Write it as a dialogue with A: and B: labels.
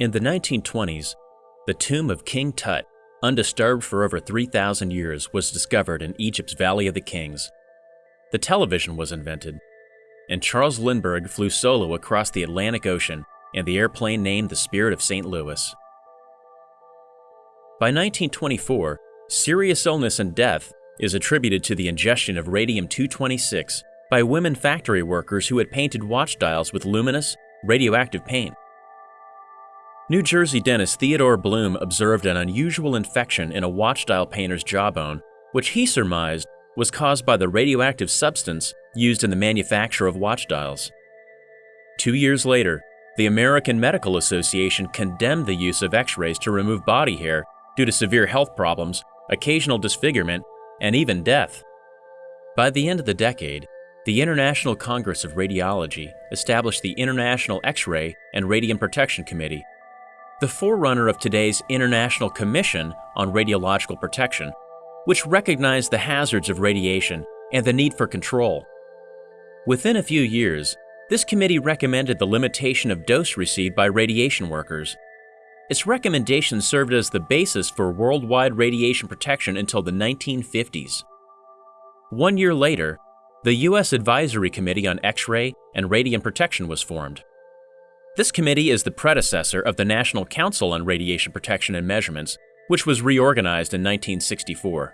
A: In the 1920s, the tomb of King Tut, undisturbed for over 3,000 years, was discovered in Egypt's Valley of the Kings. The television was invented, and Charles Lindbergh flew solo across the Atlantic Ocean in the airplane named the Spirit of St. Louis. By 1924, serious illness and death is attributed to the ingestion of radium-226 by women factory workers who had painted watch dials with luminous, radioactive paint. New Jersey dentist Theodore Blum observed an unusual infection in a watch dial painter's jawbone, which he surmised was caused by the radioactive substance used in the manufacture of watch dials. Two years later, the American Medical Association condemned the use of x-rays to remove body hair due to severe health problems, occasional disfigurement, and even death. By the end of the decade, the International Congress of Radiology established the International X-ray and Radium Protection Committee the forerunner of today's International Commission on Radiological Protection, which recognized the hazards of radiation and the need for control. Within a few years, this committee recommended the limitation of dose received by radiation workers. Its recommendations served as the basis for worldwide radiation protection until the 1950s. One year later, the U.S. Advisory Committee on X-ray and Radium Protection was formed. This committee is the predecessor of the National Council on Radiation Protection and Measurements, which was reorganized in 1964.